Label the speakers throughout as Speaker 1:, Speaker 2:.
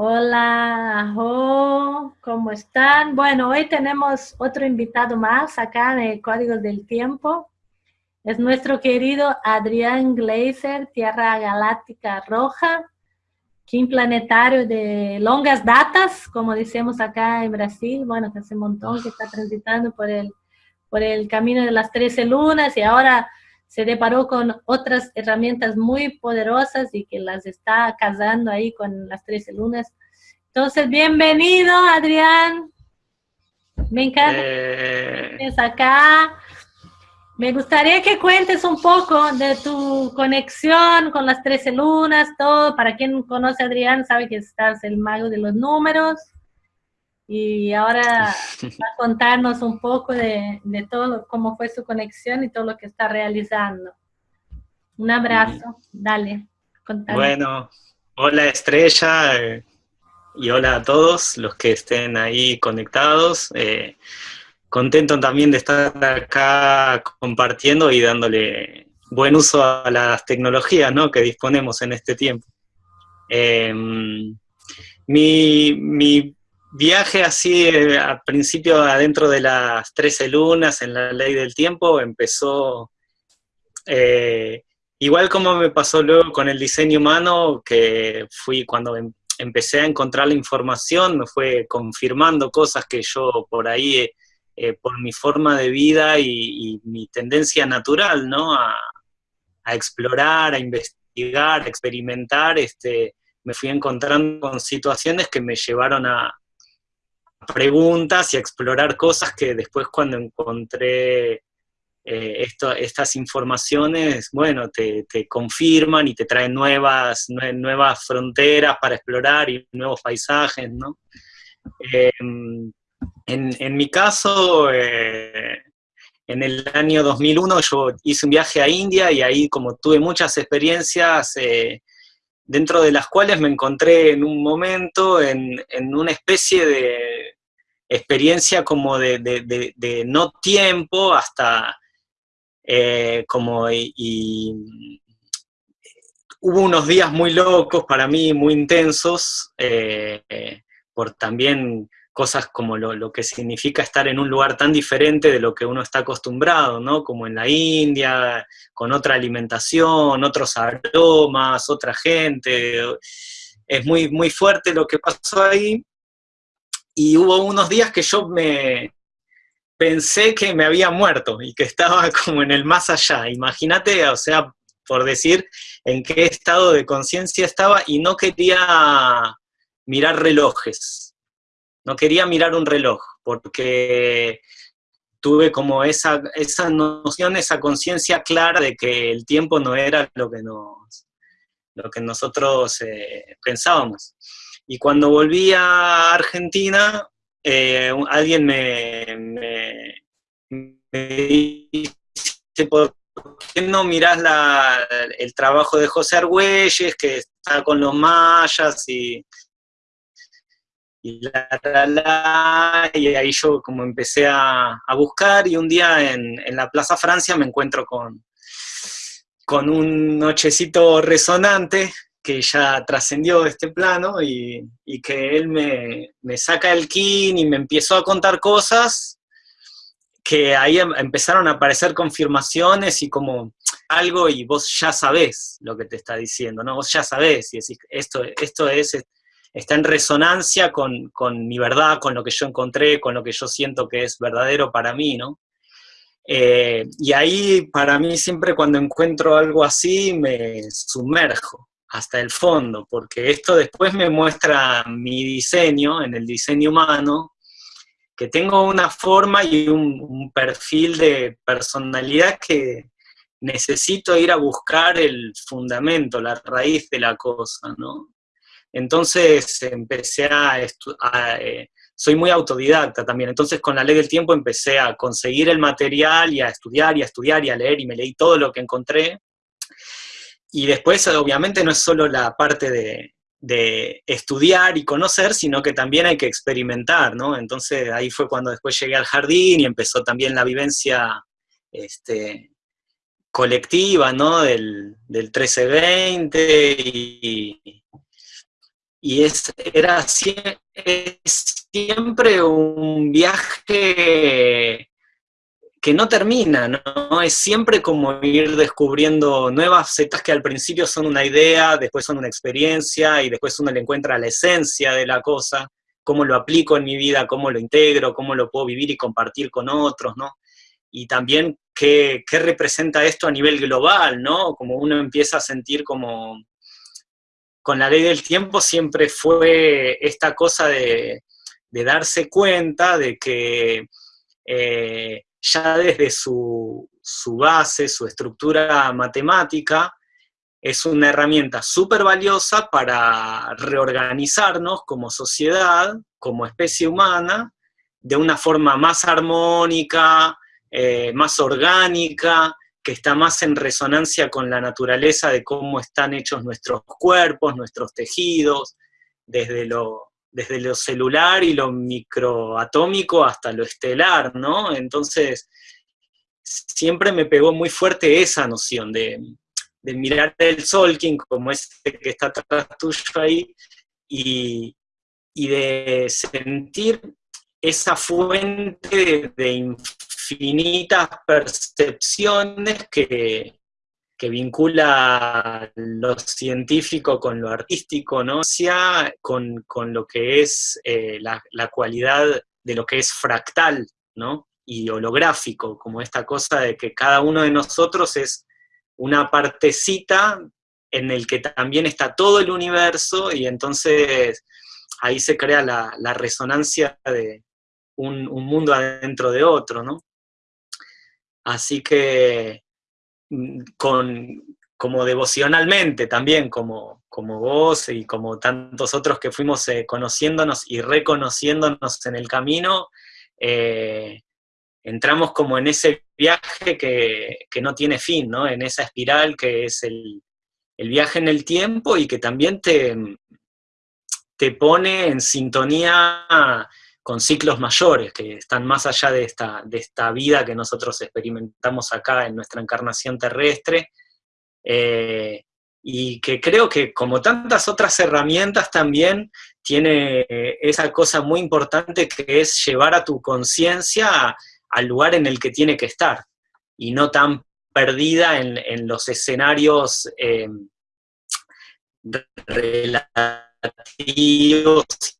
Speaker 1: Hola, ajo, ¿cómo están? Bueno, hoy tenemos otro invitado más acá de Códigos del Tiempo. Es nuestro querido Adrián Glazer, Tierra Galáctica Roja, Kim Planetario de longas datas, como decimos acá en Brasil, bueno, que hace un montón que está transitando por el, por el camino de las 13 lunas y ahora se deparó con otras herramientas muy poderosas y que las está casando ahí con las 13 lunas. Entonces, bienvenido, Adrián. Me encanta que estés eh. acá. Me gustaría que cuentes un poco de tu conexión con las 13 lunas, todo. Para quien conoce a Adrián, sabe que estás el mago de los números. Y ahora va a contarnos un poco de, todo, cómo fue su conexión y todo lo que está realizando. Un abrazo, dale.
Speaker 2: Bueno, hola Estrella eh, y hola a todos los que estén ahí conectados. Eh, contento también de estar acá compartiendo y dándole buen uso a las tecnologías ¿no? que disponemos en este tiempo. Eh, mi, mi viaje así eh, al principio adentro de las 13 lunas en la ley del tiempo empezó eh, igual como me pasó luego con el diseño humano, que fui cuando em, empecé a encontrar la información, me fue confirmando cosas que yo por ahí, eh, por mi forma de vida y, mi tendencia natural, ¿no? A, a, explorar, a investigar, a experimentar, este, me fui encontrando con situaciones que me llevaron a, preguntas y explorar cosas que después cuando encontré eh, estas informaciones, bueno, te, confirman y te traen nuevas, nuevas fronteras para explorar y nuevos paisajes, ¿no? Em, en, mi caso, eh, en el año 2001 yo hice un viaje a India y ahí como tuve muchas experiencias, eh, dentro de las cuales me encontré en un momento en, en una especie de experiencia como de, no tiempo hasta eh, como y, hubo unos días muy locos para mí, muy intensos, eh, por también cosas como lo, que significa estar en un lugar tan diferente de lo que uno está acostumbrado, ¿no? Como en la India, con otra alimentación, otros aromas, otra gente. Es muy, muy fuerte lo que pasó ahí, y hubo unos días que yo me pensé que me había muerto y que estaba como en el más allá. Imagínate, o sea, por decir en qué estado de conciencia estaba y no quería mirar relojes. No quería mirar un reloj, porque tuve como esa, esa noción, esa conciencia clara de que el tiempo no era lo que, nos, lo que nosotros eh, pensábamos. Y cuando volví a Argentina, eh, alguien me, dice, ¿por qué no mirás el trabajo de José Argüelles, que está con los mayas y, y, ahí yo como empecé a, buscar y un día en, en, la Plaza Francia me encuentro con, con un nochecito resonante que ya trascendió este plano y, que él me, saca el kin y me empezó a contar cosas que ahí em, empezaron a aparecer confirmaciones y como algo y vos ya sabés lo que te está diciendo, ¿no? Vos ya sabés y decís, esto, esto es, está en resonancia con, mi verdad, con lo que yo encontré, con lo que yo siento que es verdadero para mí, ¿no? Eh, y ahí para mí siempre cuando encuentro algo así me sumerjo, hasta el fondo, porque esto después me muestra mi diseño, en el diseño humano, que tengo una forma y un, perfil de personalidad que necesito ir a buscar el fundamento, la raíz de la cosa, ¿no? Entonces empecé a, eh, soy muy autodidacta también, entonces con la ley del tiempo empecé a conseguir el material y a estudiar y a estudiar y a leer y me leí todo lo que encontré y después, obviamente, no es solo la parte de, estudiar y conocer, sino que también hay que experimentar, ¿no? Entonces ahí fue cuando después llegué al jardín y empezó también la vivencia este, colectiva, ¿no? Del, del 1320 y, y es, era siempre un viaje que no termina, ¿no? Es siempre como ir descubriendo nuevas setas que al principio son una idea, después son una experiencia, y después uno le encuentra la esencia de la cosa, cómo lo aplico en mi vida, cómo lo integro, cómo lo puedo vivir y compartir con otros, ¿no? Y también qué, qué representa esto a nivel global, ¿no? Como uno empieza a sentir como con la ley del tiempo siempre fue esta cosa de, darse cuenta de que eh, ya desde su, base, su estructura matemática, es una herramienta súper valiosa para reorganizarnos como sociedad, como especie humana, de una forma más armónica, eh, más orgánica, que está más en resonancia con la naturaleza de cómo están hechos nuestros cuerpos, nuestros tejidos, desde lo, desde lo celular y lo microatómico hasta lo estelar, ¿no? Entonces, siempre me pegó muy fuerte esa noción de, mirar el Solking como este que está atrás tuyo ahí, y, de sentir esa fuente de, infinitas percepciones que, vincula lo científico con lo artístico, ¿no? Sea con, lo que es eh, la, cualidad de lo que es fractal, ¿no? Y holográfico, como esta cosa de que cada uno de nosotros es una partecita en el que también está todo el universo y entonces ahí se crea la, resonancia de un, un, mundo adentro de otro, ¿no? Así que con, como devocionalmente también, como, como vos y como tantos otros que fuimos eh, conociéndonos y reconociéndonos en el camino, eh, entramos como en ese viaje que, no tiene fin, ¿no? En esa espiral que es el, el viaje en el tiempo y que también te, te pone en sintonía con ciclos mayores que están más allá de esta, de esta vida que nosotros experimentamos acá en nuestra encarnación terrestre, eh, y que creo que como tantas otras herramientas también tiene eh, esa cosa muy importante que es llevar a tu conciencia al lugar en el que tiene que estar, y no tan perdida en, los escenarios eh, relativos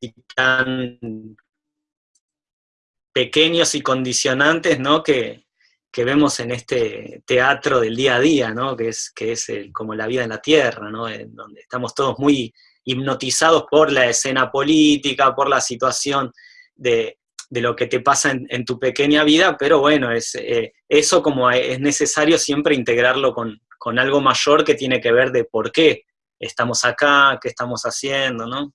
Speaker 2: y tan pequeños y condicionantes ¿no? que, vemos en este teatro del día a día, ¿no? que es, que es como la vida en la tierra, ¿no? donde estamos todos muy hipnotizados por la escena política, por la situación de, lo que te pasa en, tu pequeña vida, pero bueno, es, eh, eso como es necesario siempre integrarlo con, algo mayor que tiene que ver de por qué estamos acá, qué estamos haciendo, ¿no?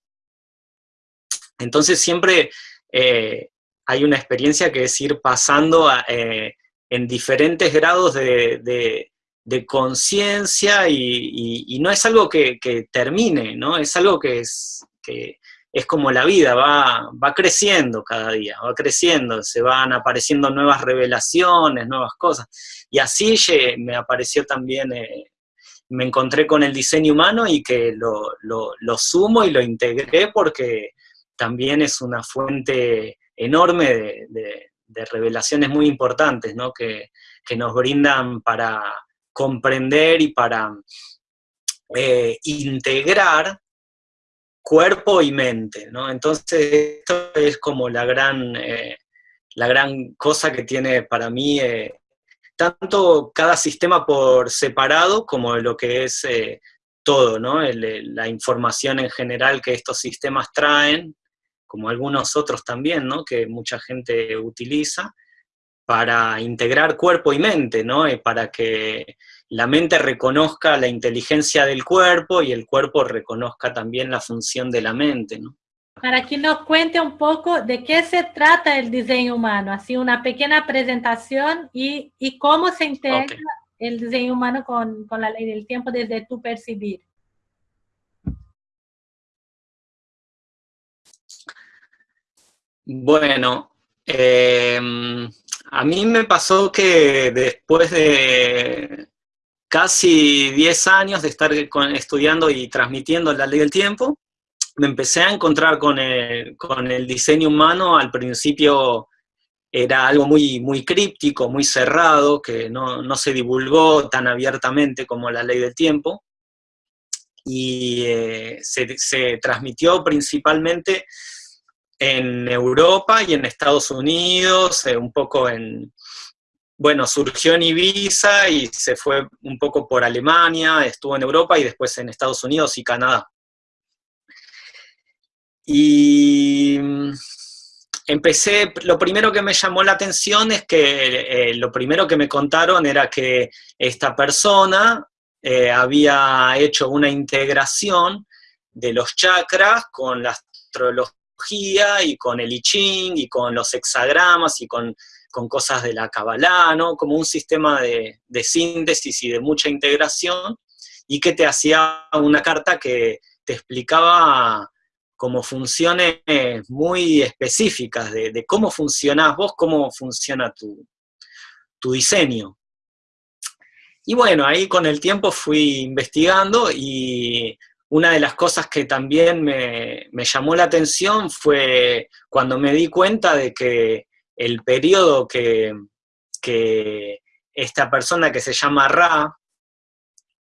Speaker 2: Entonces siempre eh, hay una experiencia que es ir pasando eh, en diferentes grados de, conciencia y, no es algo que, termine, ¿no? Es algo que es, que es como la vida, va, va creciendo cada día, va creciendo, se van apareciendo nuevas revelaciones, nuevas cosas. Y así me apareció también, eh, me encontré con el diseño humano y que lo, lo sumo y lo integré porque también es una fuente enorme de, revelaciones muy importantes, ¿no? que, nos brindan para comprender y para eh, integrar cuerpo y mente, ¿no? Entonces, esto es como la gran, eh, la gran cosa que tiene para mí eh, tanto cada sistema por separado como lo que es todo, ¿no? la información en general que estos sistemas traen, como algunos otros también, ¿no? que mucha gente utiliza, para integrar cuerpo y mente, ¿no? para que la mente reconozca la inteligencia del cuerpo y el cuerpo reconozca también la función de la mente. ¿no?
Speaker 1: Para que nos cuente un poco de qué se trata el diseño humano, así una pequeña presentación y, y cómo se integra el diseño humano con, con la ley del tiempo desde tu percibir.
Speaker 2: Bueno, em, a mí me pasó que después de casi 10 años de estar estudiando y transmitiendo la ley del tiempo, me empecé a encontrar con el, diseño humano, al principio era algo muy, muy críptico, muy cerrado, que no, se divulgó tan abiertamente como la ley del tiempo, y eh, se, transmitió principalmente en Europa y en Estados Unidos, eh, un poco en, bueno, surgió en Ibiza y se fue un poco por Alemania, estuvo en Europa y después en Estados Unidos y Canadá. Y mm, empecé, lo primero que me llamó la atención es que eh, lo primero que me contaron era que esta persona eh, había hecho una integración de los chakras con la astrología y con el I Ching y con los hexagramas y con, cosas de la Kabbalah, ¿no? Como un sistema de, de síntesis y de mucha integración y que te hacía una carta que te explicaba como funciones muy específicas de, cómo funcionás vos, cómo funciona tu, diseño. Y bueno, ahí con el tiempo fui investigando y una de las cosas que también me, llamó la atención fue cuando me di cuenta de que el periodo que, esta persona que se llama Ra,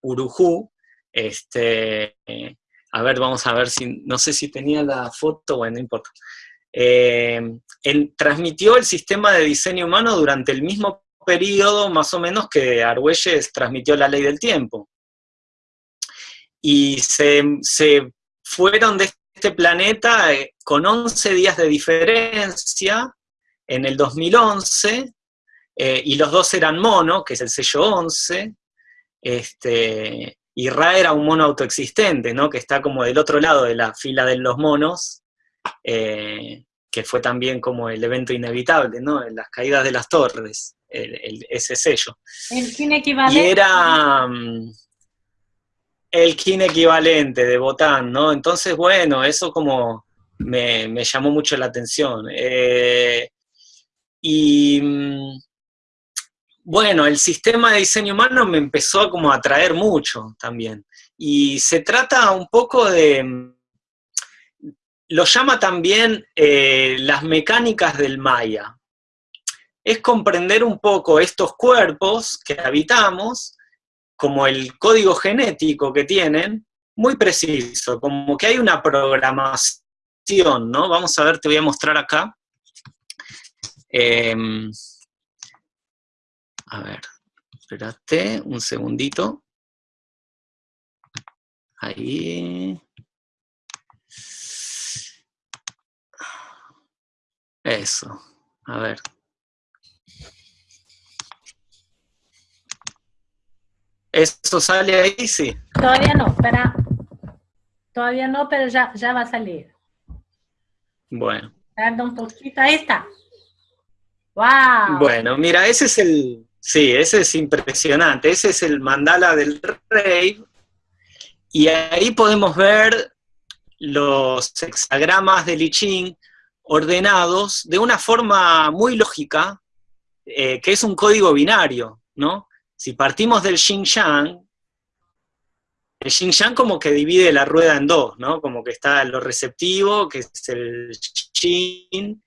Speaker 2: Urujú, este, a ver, vamos a ver si, no sé si tenía la foto, bueno, no importa. Eh, transmitió el sistema de diseño humano durante el mismo periodo, más o menos, que Argüelles transmitió la ley del tiempo. Y se, fueron de este planeta eh, con 11 días de diferencia en el 2011, eh, y los dos eran mono, que es el sello 11, este, y Ra era un mono autoexistente, ¿no? que está como del otro lado de la fila de los monos, eh, que fue también como el evento inevitable, ¿no? Las caídas de las torres, ese sello.
Speaker 1: El.
Speaker 2: Y era el kin equivalente de Botán, ¿no? Entonces, bueno, eso como me, llamó mucho la atención. Eh, y mm, bueno, el sistema de diseño humano me empezó a como atraer mucho también. Y se trata un poco de, lo llama también eh, las mecánicas del Maya. Es comprender un poco estos cuerpos que habitamos, como el código genético que tienen, muy preciso, como que hay una programación, ¿no? Vamos a ver, te voy a mostrar acá. Em, a ver, espérate un segundito. Ahí. Eso, a ver. ¿Eso sale ahí? Sí.
Speaker 1: Todavía no, espera. Todavía no, pero ya, ya va a salir.
Speaker 2: Bueno.
Speaker 1: Tarda un poquito, ahí está. ¡Wow!
Speaker 2: Bueno, mira, ese es el, Sí, ese es impresionante. Ese es el mandala del rey. Y ahí podemos ver los hexagramas de Li Ching ordenados de una forma muy lógica, eh, que es un código binario, ¿no? Si partimos del Xinjiang, el Xinjiang como que divide la rueda en dos, ¿no? Como que está lo receptivo, que es el Xin,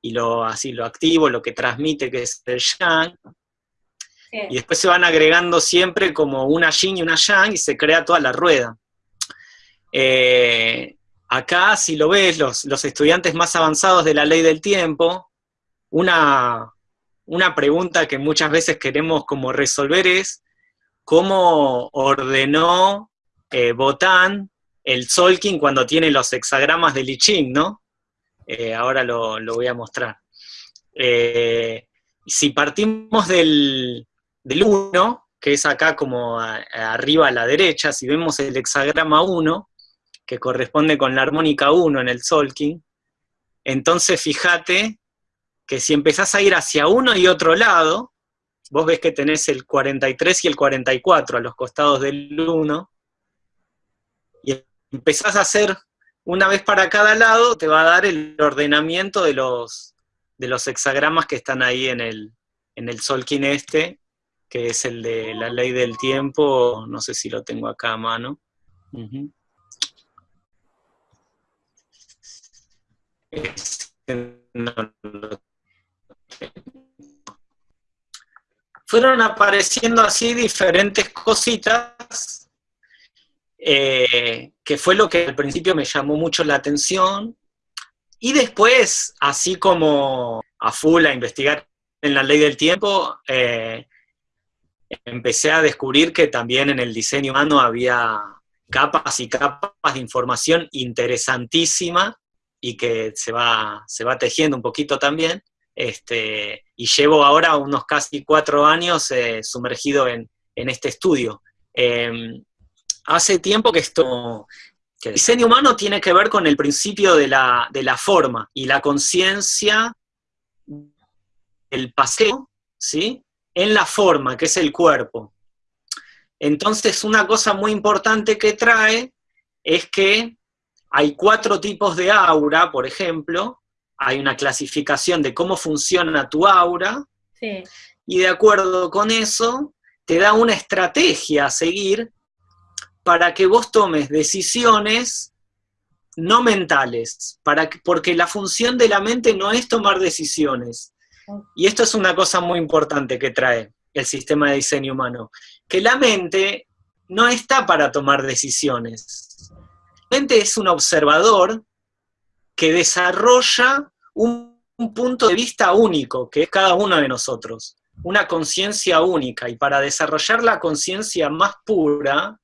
Speaker 2: y lo, así, lo activo, lo que transmite, que es el Yang, y después se van agregando siempre como una yin y una yang y se crea toda la rueda. Eh, acá, si lo ves, los, estudiantes más avanzados de la ley del tiempo, una, una pregunta que muchas veces queremos como resolver es, ¿cómo ordenó eh, Botán el Solkin cuando tiene los hexagramas de Liching, no? Eh, ahora lo, lo, voy a mostrar. si partimos del, del 1, que es acá como arriba a la derecha, si vemos el hexagrama 1, que corresponde con la armónica 1 en el Solking, entonces fíjate que si empezás a ir hacia uno y otro lado, vos ves que tenés el 43 y el 44 a los costados del 1, y empezás a hacer una vez para cada lado, te va a dar el ordenamiento de los, de los hexagramas que están ahí en el, en el Solking este, que es el de la ley del tiempo, no sé si lo tengo acá a mano. Fueron apareciendo así diferentes cositas, eh, que fue lo que al principio me llamó mucho la atención, y después, así como a full a investigar en la ley del tiempo, eh, empecé a descubrir que también en el diseño humano había capas y capas de información interesantísima y que se va, se va tejiendo un poquito también. Este, y llevo ahora unos casi cuatro años eh, sumergido en, este estudio. Em, hace tiempo que esto, el diseño humano tiene que ver con el principio de la, de la forma y la conciencia del paseo, ¿sí? En la forma, que es el cuerpo. Entonces, una cosa muy importante que trae es que hay cuatro tipos de aura, por ejemplo, hay una clasificación de cómo funciona tu aura, y de acuerdo con eso, te da una estrategia a seguir para que vos tomes decisiones no mentales, para porque la función de la mente no es tomar decisiones. Y esto es una cosa muy importante que trae el sistema de diseño humano, que la mente no está para tomar decisiones. La mente es un observador que desarrolla un, punto de vista único, que es cada uno de nosotros, una conciencia única, y para desarrollar la conciencia más pura,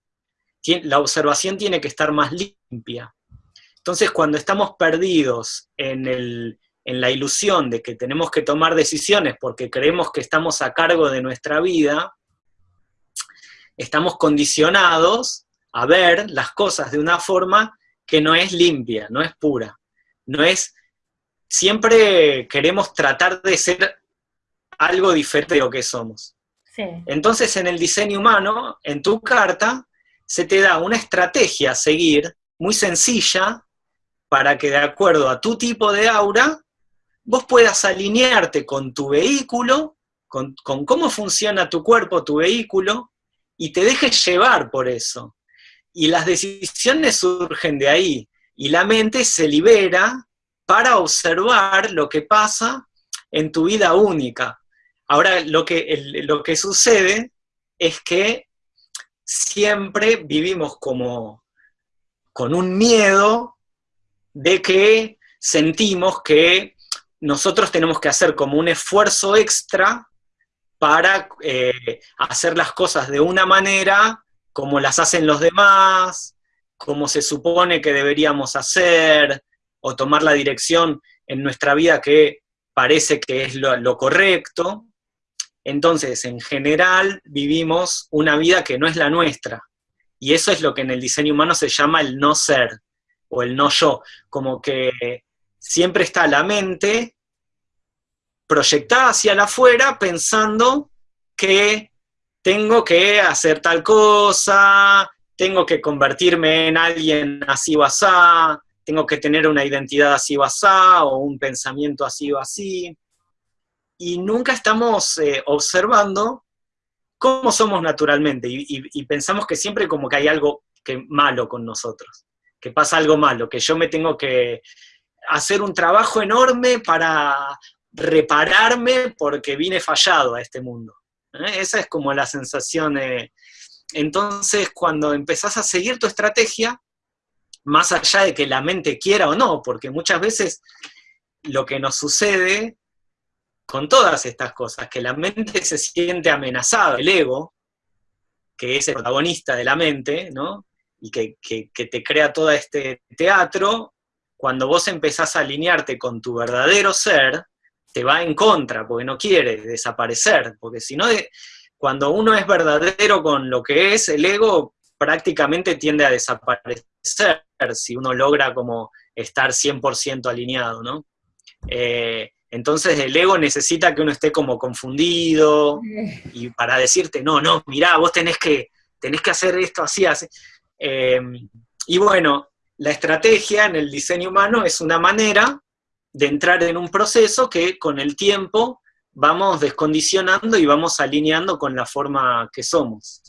Speaker 2: la observación tiene que estar más limpia. Entonces, cuando estamos perdidos en, en la ilusión de que tenemos que tomar decisiones porque creemos que estamos a cargo de nuestra vida, estamos condicionados a ver las cosas de una forma que no es limpia, no es pura, no es siempre queremos tratar de ser algo diferente de lo que somos. Entonces, en el diseño humano, en tu carta, se te da una estrategia a seguir muy sencilla para que de acuerdo a tu tipo de aura, vos puedas alinearte con tu vehículo, con, con cómo funciona tu cuerpo, tu vehículo, y te dejes llevar por eso. Y las decisiones surgen de ahí, y la mente se libera para observar lo que pasa en tu vida única. Ahora, lo que, lo que sucede es que siempre vivimos como con un miedo de que sentimos que nosotros tenemos que hacer como un esfuerzo extra para eh, hacer las cosas de una manera como las hacen los demás, como se supone que deberíamos hacer, o tomar la dirección en nuestra vida que parece que es lo, correcto. Entonces, en general, vivimos una vida que no es la nuestra. Y eso es lo que en el diseño humano se llama el no ser, o el no yo. Como que siempre está la mente proyectada hacia afuera pensando que tengo que hacer tal cosa, tengo que convertirme en alguien así o así, tengo que tener una identidad así o así, o un pensamiento así o así, y nunca estamos eh, observando cómo somos naturalmente, y, pensamos que siempre como que hay algo que, malo con nosotros, que pasa algo malo, que yo me tengo que hacer un trabajo enorme para repararme porque vine fallado a este mundo. ¿eh? Esa es como la sensación. entonces, cuando empezás a seguir tu estrategia, más allá de que la mente quiera o no, porque muchas veces lo que nos sucede con todas estas cosas, que la mente se siente amenazada, el ego, que es el protagonista de la mente, ¿no? y que, te crea todo este teatro, cuando vos empezás a alinearte con tu verdadero ser, te va en contra, porque no quiere desaparecer, porque si no, cuando uno es verdadero con lo que es, el ego prácticamente tiende a desaparecer si uno logra como estar 100% alineado, ¿no? Eh, entonces el ego necesita que uno esté como confundido y para decirte, no, no, mirá, vos tenés que, tenés que hacer esto así, así. Eh, y bueno, la estrategia en el diseño humano es una manera de entrar en un proceso que con el tiempo vamos descondicionando y vamos alineando con la forma que somos.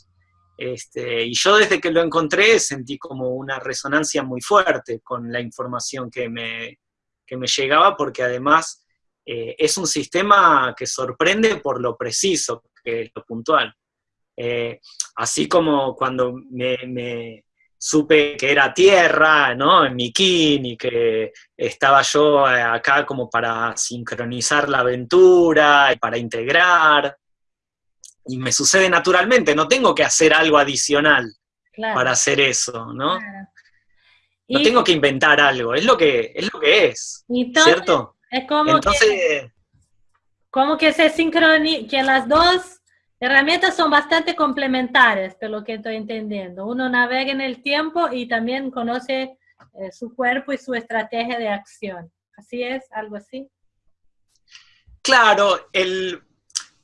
Speaker 2: Este, y yo desde que lo encontré sentí como una resonancia muy fuerte con la información que me, que me llegaba porque además eh, es un sistema que sorprende por lo preciso, que es lo puntual. Eh, así como cuando me, supe que era tierra, ¿no? En mi y que estaba yo acá como para sincronizar la aventura, para integrar, y me sucede naturalmente, no tengo que hacer algo adicional para hacer eso, ¿no? No tengo que inventar algo, es lo que es, lo que es ¿cierto?
Speaker 1: Es como que, como que se sincroniza, que las dos herramientas son bastante complementarias, por lo que estoy entendiendo. Uno navega en el tiempo y también conoce eh, su cuerpo y su estrategia de acción. ¿Así es? ¿Algo así?
Speaker 2: Claro, el,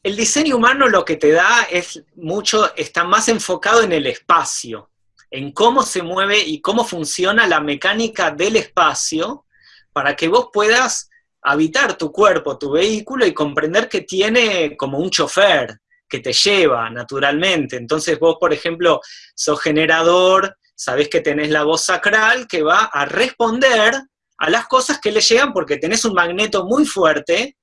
Speaker 2: el diseño humano lo que te da es mucho, está más enfocado en el espacio, en cómo se mueve y cómo funciona la mecánica del espacio para que vos puedas habitar tu cuerpo, tu vehículo y comprender que tiene como un chofer que te lleva naturalmente. Entonces vos, por ejemplo, sos generador, sabés que tenés la voz sacral que va a responder a las cosas que le llegan porque tenés un magneto muy fuerte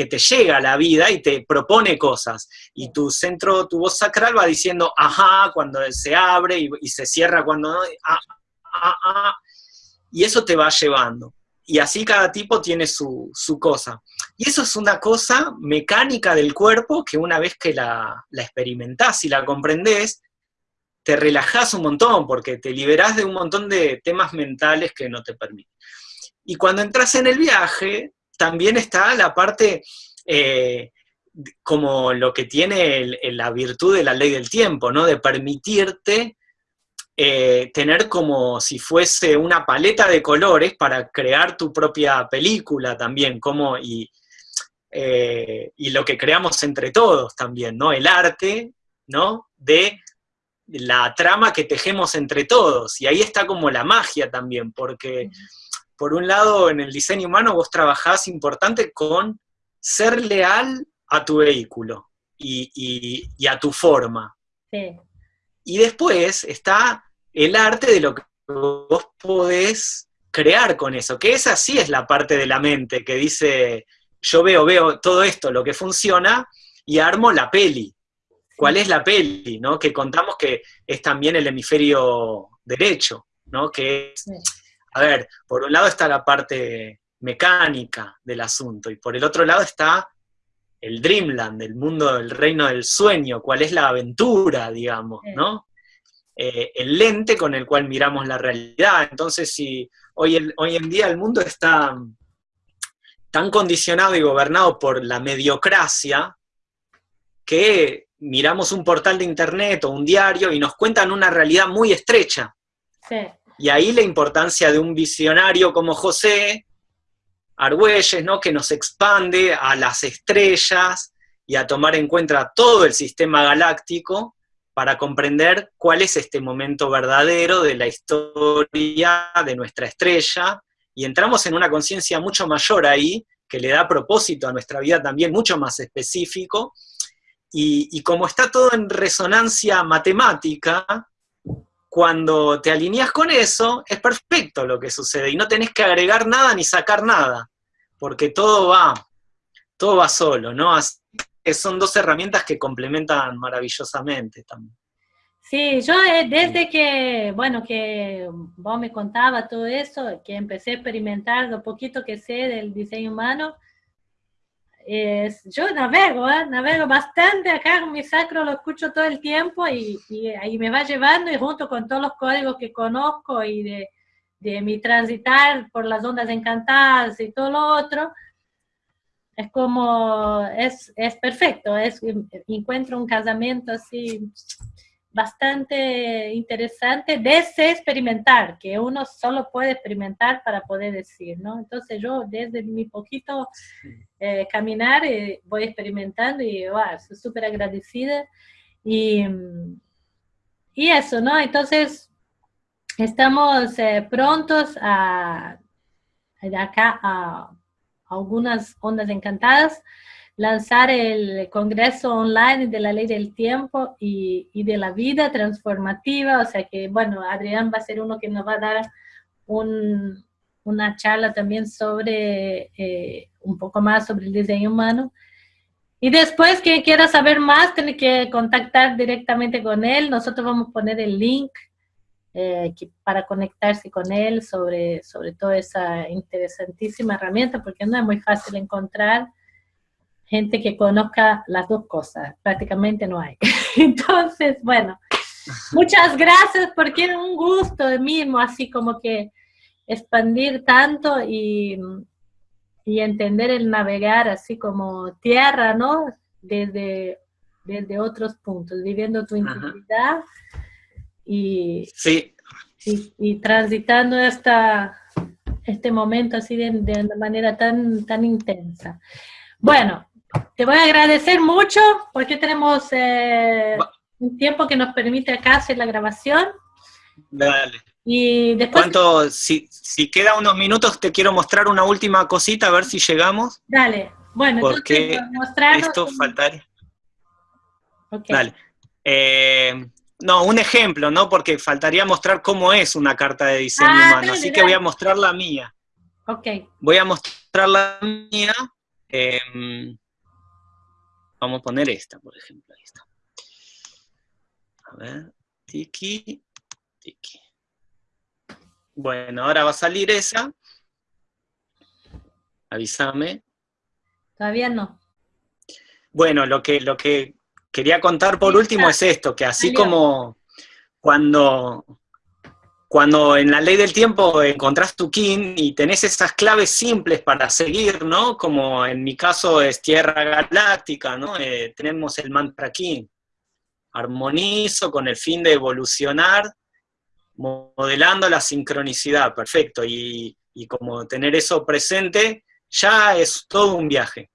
Speaker 2: que te llega a la vida y te propone cosas. Y tu centro, tu voz sacral va diciendo, ajá, cuando se abre y, se cierra cuando no, ah, ah, ah, y eso te va llevando. Y así cada tipo tiene su, cosa. Y eso es una cosa mecánica del cuerpo que una vez que la, la experimentás y la comprendés, te relajás un montón porque te liberás de un montón de temas mentales que no te permiten. Y cuando entras en el viaje, también está la parte eh, como lo que tiene la virtud de la ley del tiempo, ¿no? De permitirte eh, tener como si fuese una paleta de colores para crear tu propia película también, como y, eh, y lo que creamos entre todos también, ¿no? El arte, ¿no? De la trama que tejemos entre todos, y ahí está como la magia también, porque por un lado, en el diseño humano vos trabajás importante con ser leal a tu vehículo y, a tu forma. Y después está el arte de lo que vos podés crear con eso, que esa sí es la parte de la mente que dice, yo veo, veo todo esto, lo que funciona, y armo la peli. ¿Cuál es la peli? ¿no? Que contamos que es también el hemisferio derecho, ¿no? Que es, a ver, por un lado está la parte mecánica del asunto y por el otro lado está el Dreamland, el mundo, el reino del sueño, cuál es la aventura, digamos, ¿no? Eh, el lente con el cual miramos la realidad. Entonces, si hoy, hoy en día el mundo está tan condicionado y gobernado por la mediocracia, que miramos un portal de internet o un diario y nos cuentan una realidad muy estrecha. Sí. Y ahí la importancia de un visionario como José Argüelles, ¿no? que nos expande a las estrellas y a tomar en cuenta todo el sistema galáctico para comprender cuál es este momento verdadero de la historia de nuestra estrella, y entramos en una conciencia mucho mayor ahí, que le da propósito a nuestra vida también mucho más específico, y, y como está todo en resonancia matemática, cuando te alineas con eso, es perfecto lo que sucede y no tenés que agregar nada ni sacar nada, porque todo va, todo va solo, ¿no? Así que son dos herramientas que complementan maravillosamente también.
Speaker 1: Sí, yo eh, desde que, bueno, que vos me contaba todo eso, que empecé a experimentar lo poquito que sé del diseño humano, yo navego, ¿eh? navego bastante acá con mi sacro, lo escucho todo el tiempo y, ahí me va llevando y junto con todos los códigos que conozco y de, de mi transitar por las ondas encantadas y todo lo otro, es como, es, es perfecto, es, encuentro un casamiento así bastante interesante de ese experimentar, que uno solo puede experimentar para poder decir, ¿no? Entonces yo desde mi poquito eh, caminar eh, voy experimentando y wow, soy súper agradecida. Y, y eso, ¿no? Entonces estamos eh, prontos a, acá a algunas ondas encantadas lanzar el Congreso Online de la Ley del Tiempo y, y, de la Vida Transformativa, o sea que, bueno, Adrián va a ser uno que nos va a dar un, una charla también sobre, eh, un poco más sobre el diseño humano. Y después que quiera saber más, tiene que contactar directamente con él. Nosotros vamos a poner el link eh, para conectarse con él sobre, sobre toda esa interesantísima herramienta, porque no es muy fácil encontrar gente que conozca las dos cosas, prácticamente no hay. Entonces, bueno, muchas gracias porque era un gusto de mismo, así como que expandir tanto y, y entender el navegar así como tierra, ¿no? Desde, desde otros puntos, viviendo tu intimidad y,
Speaker 2: sí.
Speaker 1: y, transitando esta, este momento así de, de, una manera tan, tan intensa. Bueno, te voy a agradecer mucho porque tenemos eh, un tiempo que nos permite acá hacer la grabación.
Speaker 2: Dale.
Speaker 1: Y después...
Speaker 2: ¿Cuánto, si, si queda unos minutos, te quiero mostrar una última cosita, a ver si llegamos.
Speaker 1: Dale, bueno,
Speaker 2: porque esto faltaría. Dale. Eh, no, un ejemplo, ¿no? Porque faltaría mostrar cómo es una carta de diseño ah, humano, así que voy a mostrar la mía.
Speaker 1: Ok.
Speaker 2: Voy a mostrar la mía. Em, vamos a poner esta, por ejemplo. Ahí está. A ver, tiki, tiki. Bueno, ahora va a salir esa. Avísame.
Speaker 1: Todavía no.
Speaker 2: Bueno, lo que, lo que quería contar por último es esto, que así como cuando, cuando en la ley del tiempo encontrás tu kin y tenés esas claves simples para seguir, ¿no? Como en mi caso es Tierra Galáctica, ¿no? Eh, tenemos el mantra kin. Armonizo con el fin de evolucionar, modelando la sincronicidad, perfecto. Y, como tener eso presente, ya es todo un viaje.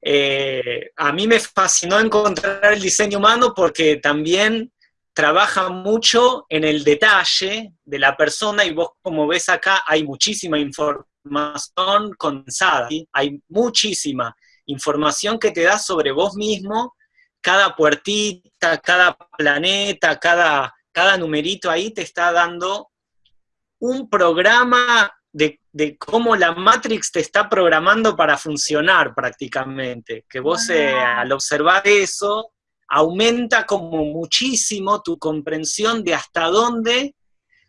Speaker 2: Eh, a mí me fascinó encontrar el diseño humano porque también trabaja mucho en el detalle de la persona y vos como ves acá hay muchísima información condensada, hay muchísima información que te da sobre vos mismo, cada puertita, cada planeta, cada, cada numerito ahí te está dando un programa de, cómo la Matrix te está programando para funcionar prácticamente, que vos eh, al observar eso aumenta como muchísimo tu comprensión de hasta dónde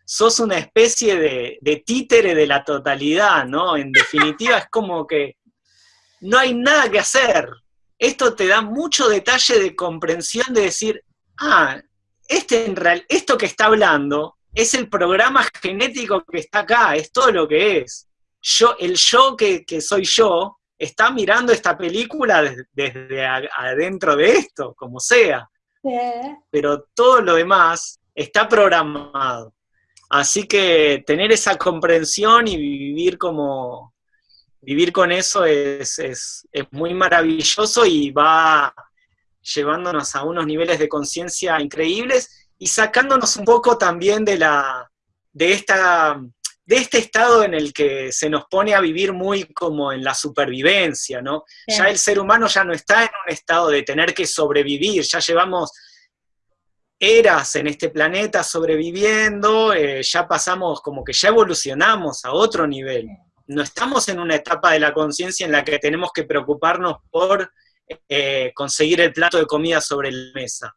Speaker 2: sos una especie de, títere de la totalidad, ¿no? En definitiva es como que no hay nada que hacer. Esto te da mucho detalle de comprensión de decir, ah, este en real, esto que está hablando es el programa genético que está acá, es todo lo que es. Yo, el yo que, soy yo está mirando esta película desde, adentro de esto, como sea. Pero todo lo demás está programado. Así que tener esa comprensión y vivir como vivir con eso es, es muy maravilloso y va llevándonos a unos niveles de conciencia increíbles y sacándonos un poco también de, la, de, esta, de este estado en el que se nos pone a vivir muy como en la supervivencia, ¿no? Ya el ser humano ya no está en un estado de tener que sobrevivir, ya llevamos eras en este planeta sobreviviendo, eh, ya pasamos como que ya evolucionamos a otro nivel. No estamos en una etapa de la conciencia en la que tenemos que preocuparnos por eh, conseguir el plato de comida sobre la mesa.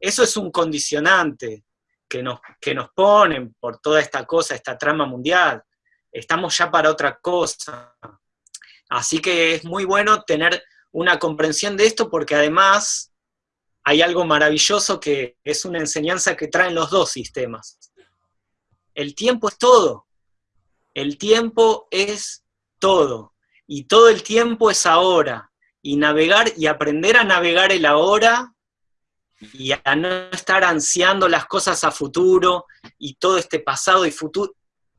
Speaker 2: Eso es un condicionante que nos, que nos ponen por toda esta cosa, esta trama mundial. Estamos ya para otra cosa. Así que es muy bueno tener una comprensión de esto porque además hay algo maravilloso que es una enseñanza que traen los dos sistemas. El tiempo es todo. El tiempo es todo. Y todo el tiempo es ahora. Y navegar y aprender a navegar el ahora y a no estar ansiando las cosas a futuro y todo este pasado y futuro,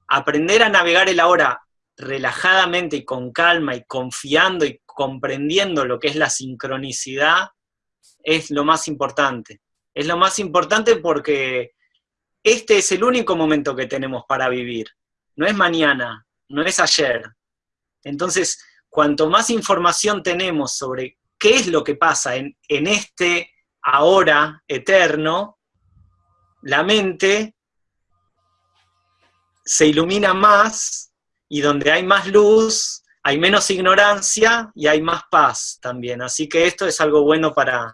Speaker 2: aprender a navegar el ahora relajadamente y con calma y confiando y comprendiendo lo que es la sincronicidad es lo más importante. Es lo más importante porque este es el único momento que tenemos para vivir. No es mañana, no es ayer. Entonces, cuanto más información tenemos sobre qué es lo que pasa en, en este ahora eterno, la mente se ilumina más y donde hay más luz, hay menos ignorancia y hay más paz también. Así que esto es algo bueno para,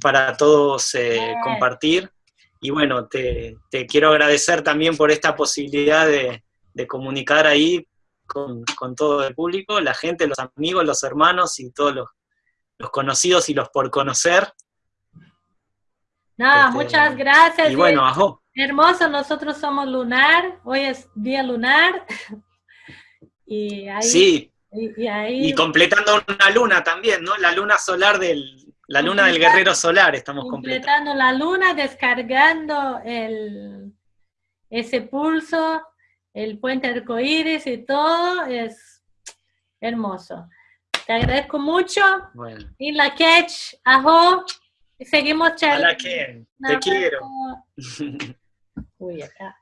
Speaker 2: para todos eh, compartir. Y bueno, te, quiero agradecer también por esta posibilidad de, comunicar ahí con, todo el público, la gente, los amigos, los hermanos y todos los, conocidos y los por conocer.
Speaker 1: Nada, este, muchas gracias.
Speaker 2: Y bueno, ajo.
Speaker 1: Hermoso, nosotros somos lunar, hoy es día lunar. Y ahí,
Speaker 2: sí, y, completando una luna también, ¿no? La luna solar del, la luna del guerrero solar estamos completando.
Speaker 1: Completando la luna, descargando el, ese pulso, el puente arcoíris y todo, es hermoso. Te agradezco mucho. Y la catch, ajo, seguimos charlando.
Speaker 2: te quiero.
Speaker 1: Uy, acá.